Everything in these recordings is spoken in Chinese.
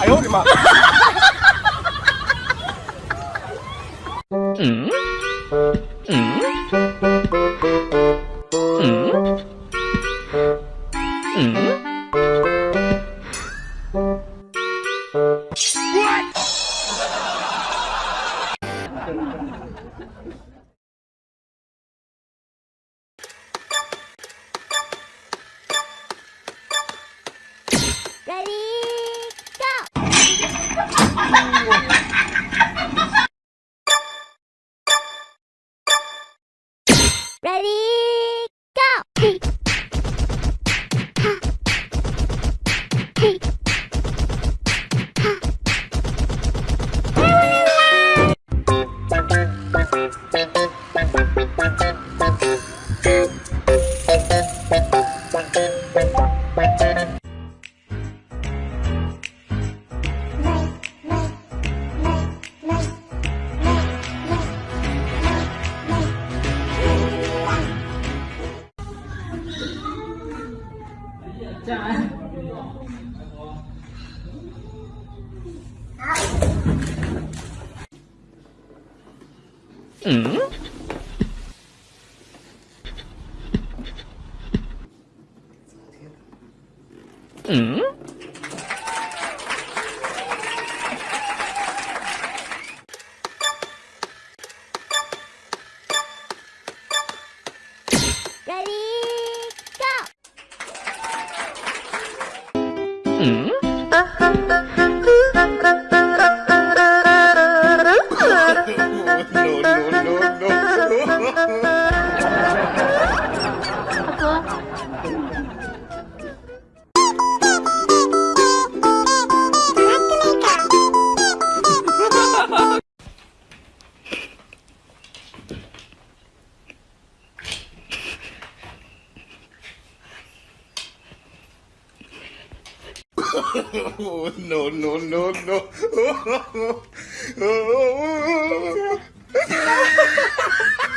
哎呦我的妈！Ready, go! Thank. Mm? Mm? Ready, go! Mm? oh, no, no, no, no. Oh, oh, oh, oh.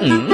Mm?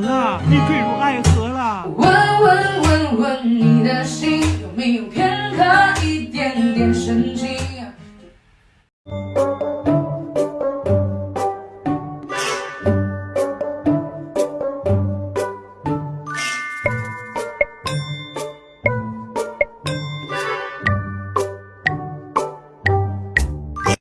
了你坠入爱河了。问问问问你的心有没有片刻一点点深情